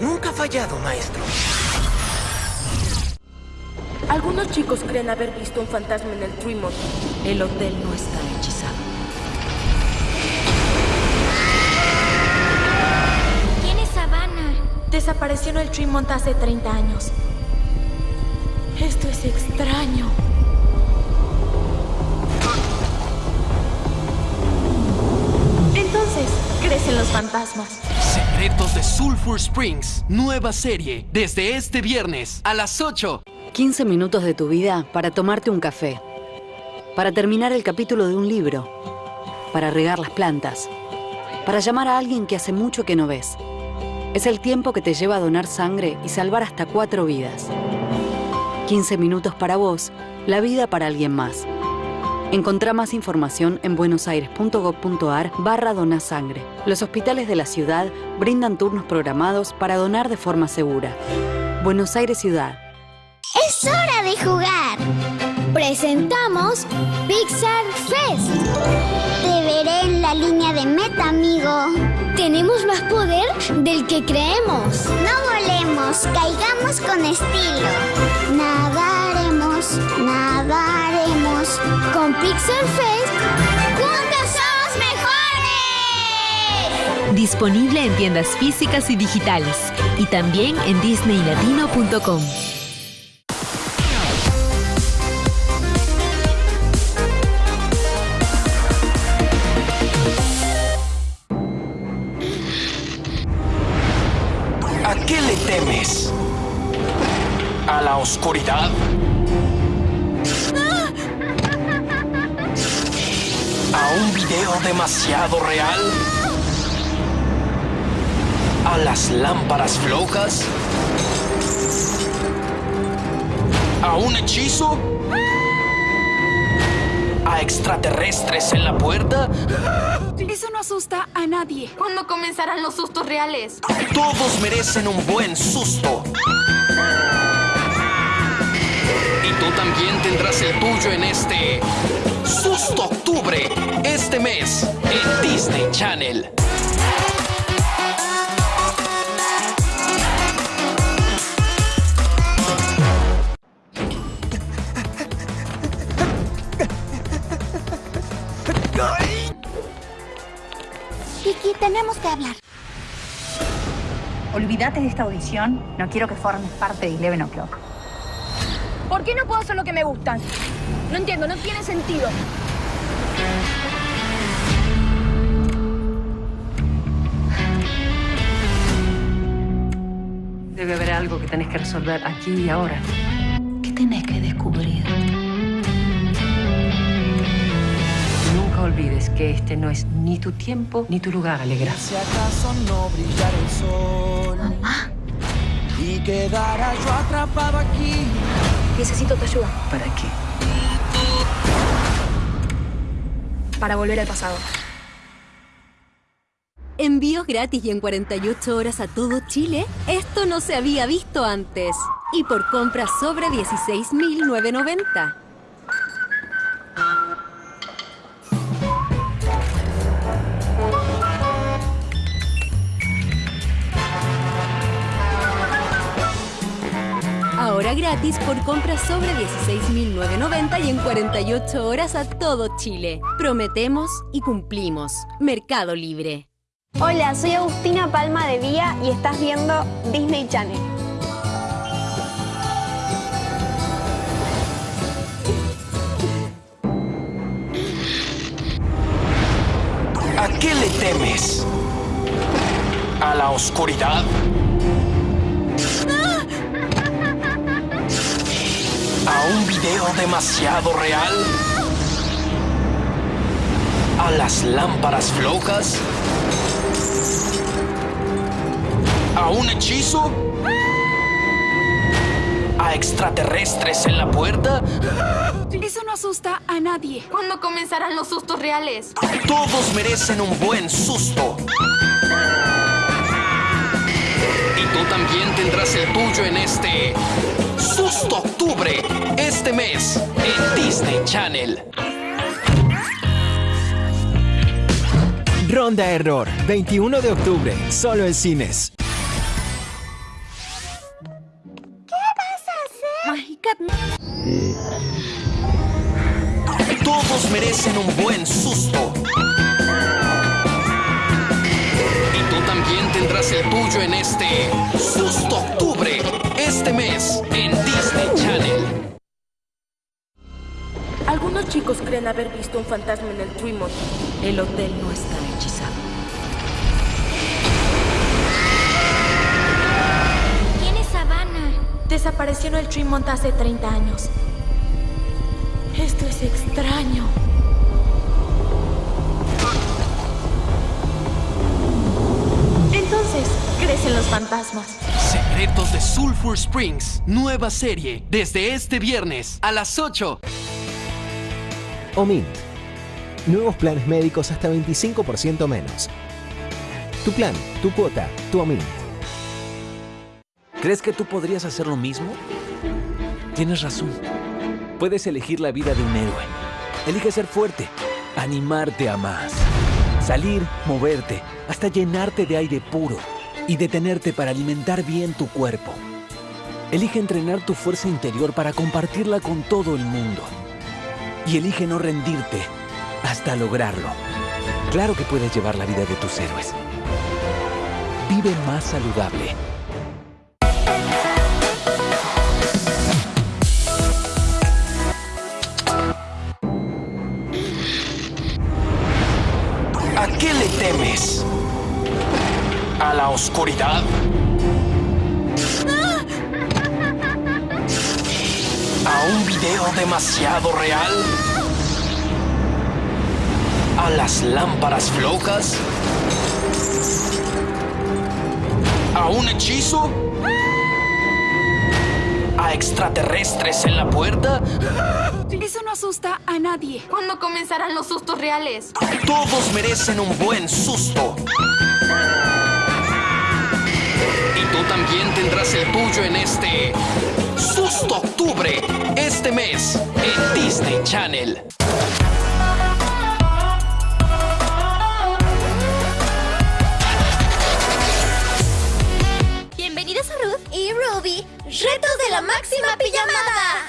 Nunca ha fallado, maestro. Algunos chicos creen haber visto un fantasma en el Tremont. El hotel no está hechizado. ¿Quién es Savannah? Desapareció en el Tremont hace 30 años. Esto es extraño. Entonces, crecen los fantasmas. Secretos de Sulphur Springs. Nueva serie. Desde este viernes a las 8. 15 minutos de tu vida para tomarte un café. Para terminar el capítulo de un libro. Para regar las plantas. Para llamar a alguien que hace mucho que no ves. Es el tiempo que te lleva a donar sangre y salvar hasta cuatro vidas. 15 minutos para vos, la vida para alguien más. Encontrá más información en buenosaires.gov.ar barra donasangre. Los hospitales de la ciudad brindan turnos programados para donar de forma segura. Buenos Aires Ciudad. ¡Es hora de jugar! Presentamos Pixar Fest. Te veré en la línea de meta, amigo. Tenemos más poder del que creemos. No volemos, caigamos con estilo. Nadaremos, nadaremos. Con Pixar Fest, ¡juntos somos mejores! Disponible en tiendas físicas y digitales y también en disneylatino.com. ¿A qué le temes? ¿A la oscuridad? ¿A un video demasiado real? ¿A las lámparas flojas? ¿A un hechizo? ¿A extraterrestres en la puerta? Eso no asusta a nadie. ¿Cuándo comenzarán los sustos reales? Todos merecen un buen susto. Y tú también tendrás el tuyo en este Vicky, tenemos que hablar. Olvídate de esta audición. No quiero que formes parte de Eleven O'Clock. ¿Por qué no puedo hacer lo que me gustan? No entiendo, no tiene sentido. Debe haber algo que tenés que resolver aquí y ahora. ¿Qué tenés Que este no es ni tu tiempo ni tu lugar, Alegra. Si acaso no brillara el sol y quedara yo atrapado aquí. Necesito tu ayuda ¿Para qué? para volver al pasado. Envíos gratis y en 48 horas a todo Chile. Esto no se había visto antes. Y por compras sobre 16.990. Ahora gratis por compras sobre 16.990 y en 48 horas a todo Chile. Prometemos y cumplimos. Mercado Libre. Hola, soy Agustina Palma de Vía y estás viendo Disney Channel. ¿A qué le temes? ¿A la oscuridad? Video demasiado real? ¿A las lámparas flojas? ¿A un hechizo? ¿A extraterrestres en la puerta? Eso no asusta a nadie. ¿Cuándo comenzarán los sustos reales? Todos merecen un buen susto. Y tú también tendrás el tuyo en este Susto Octubre, este mes en Disney Channel. Ronda Error, 21 de octubre, solo en cines. ¿Qué vas a hacer? Todos merecen un buen susto. Y tú también tendrás el tuyo en este Susto Octubre, este mes en chicos creen haber visto un fantasma en el Tremont. El hotel no está hechizado. ¿Quién es Savannah? Desapareció en el Tremont hace 30 años. Esto es extraño. Entonces, ¿crees en los fantasmas? Secretos de Sulphur Springs, nueva serie, desde este viernes a las 8. Omint. Nuevos planes médicos hasta 25% menos. Tu plan, tu cuota, tu Omint. ¿Crees que tú podrías hacer lo mismo? Tienes razón. Puedes elegir la vida de un héroe. Elige ser fuerte, animarte a más. Salir, moverte, hasta llenarte de aire puro y detenerte para alimentar bien tu cuerpo. Elige entrenar tu fuerza interior para compartirla con todo el mundo. Y elige no rendirte hasta lograrlo. Claro que puedes llevar la vida de tus héroes. Vive más saludable. ¿A qué le temes? ¿A la oscuridad? ¿A un video demasiado real? ¿A las lámparas flojas? ¿A un hechizo? ¿A extraterrestres en la puerta? Eso no asusta a nadie. ¿Cuándo comenzarán los sustos reales? Todos merecen un buen susto. Y tú también tendrás el tuyo en este Susto Octubre, este mes en Disney Channel. Bienvenidos a Ruth y Ruby. Retos de la máxima pijamada.